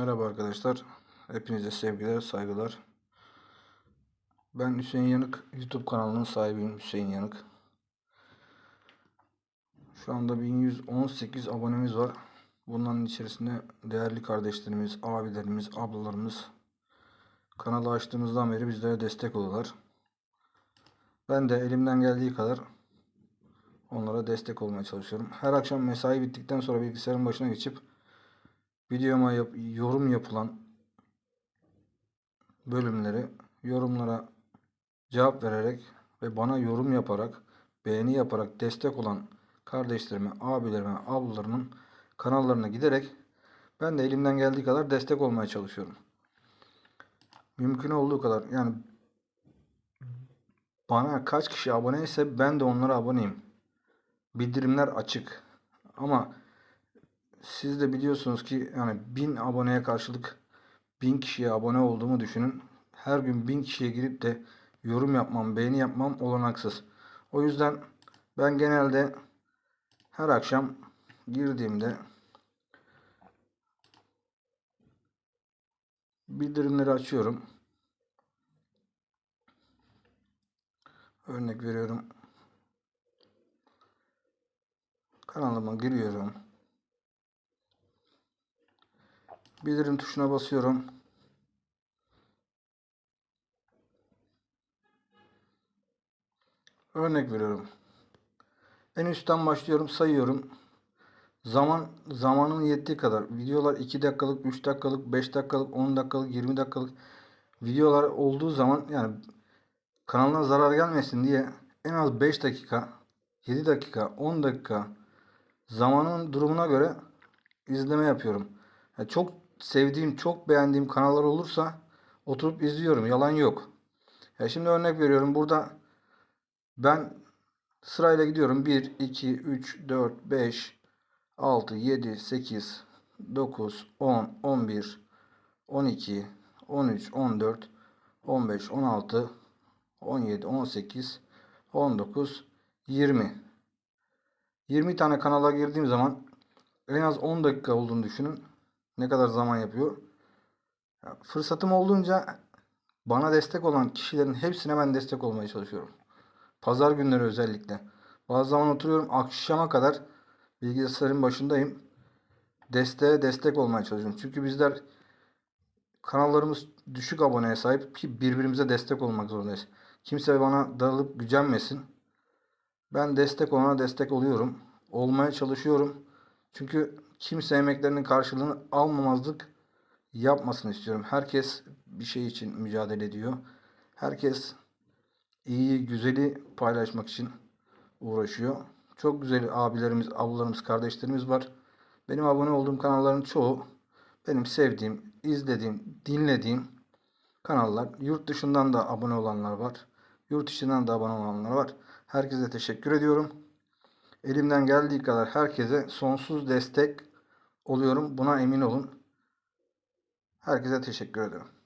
Merhaba arkadaşlar. Hepinize sevgiler, saygılar. Ben Hüseyin Yanık. YouTube kanalının sahibiyim Hüseyin Yanık. Şu anda 1118 abonemiz var. Bunların içerisinde değerli kardeşlerimiz, abilerimiz, ablalarımız kanalı açtığımızdan beri bizlere destek oluyorlar. Ben de elimden geldiği kadar onlara destek olmaya çalışıyorum. Her akşam mesai bittikten sonra bilgisayarın başına geçip videoma yap- yorum yapılan bölümleri yorumlara cevap vererek ve bana yorum yaparak, beğeni yaparak destek olan kardeşlerime, abilerime, ablalarımın kanallarına giderek ben de elimden geldiği kadar destek olmaya çalışıyorum. Mümkün olduğu kadar yani bana kaç kişi abone ise ben de onlara aboneyim. Bildirimler açık. Ama siz de biliyorsunuz ki yani 1000 aboneye karşılık 1000 kişiye abone olduğumu düşünün. Her gün 1000 kişiye girip de yorum yapmam, beğeni yapmam olanaksız. O yüzden ben genelde her akşam girdiğimde bildirimleri açıyorum. Örnek veriyorum. Kanalıma giriyorum. Bildirim tuşuna basıyorum. Örnek veriyorum. En üstten başlıyorum, sayıyorum. Zaman zamanın yettiği kadar videolar 2 dakikalık, 3 dakikalık, 5 dakikalık, 10 dakikalık, 20 dakikalık videolar olduğu zaman yani kanalına zarar gelmesin diye en az 5 dakika, 7 dakika, 10 dakika zamanın durumuna göre izleme yapıyorum. Yani çok sevdiğim, çok beğendiğim kanallar olursa oturup izliyorum. Yalan yok. Ya şimdi örnek veriyorum. Burada ben sırayla gidiyorum. 1, 2, 3, 4, 5, 6, 7, 8, 9, 10, 11, 12, 13, 14, 15, 16, 17, 18, 19, 20. 20 tane kanala girdiğim zaman en az 10 dakika olduğunu düşünün. Ne kadar zaman yapıyor. Ya, Fırsatım olduğunca bana destek olan kişilerin hepsine ben destek olmaya çalışıyorum. Pazar günleri özellikle. Bazı zaman oturuyorum akşama kadar bilgisayarın başındayım. Desteğe destek olmaya çalışıyorum. Çünkü bizler kanallarımız düşük aboneye sahip ki birbirimize destek olmak zorundayız. Kimse bana darılıp gücenmesin. Ben destek olana destek oluyorum. Olmaya çalışıyorum. Çünkü kimse emeklerinin karşılığını almamazlık yapmasını istiyorum. Herkes bir şey için mücadele ediyor. Herkes iyi, güzeli paylaşmak için uğraşıyor. Çok güzel abilerimiz, ablalarımız, kardeşlerimiz var. Benim abone olduğum kanalların çoğu benim sevdiğim, izlediğim, dinlediğim kanallar. Yurt dışından da abone olanlar var. Yurt içinden de abone olanlar var. Herkese teşekkür ediyorum. Elimden geldiği kadar herkese sonsuz destek oluyorum. Buna emin olun. Herkese teşekkür ederim.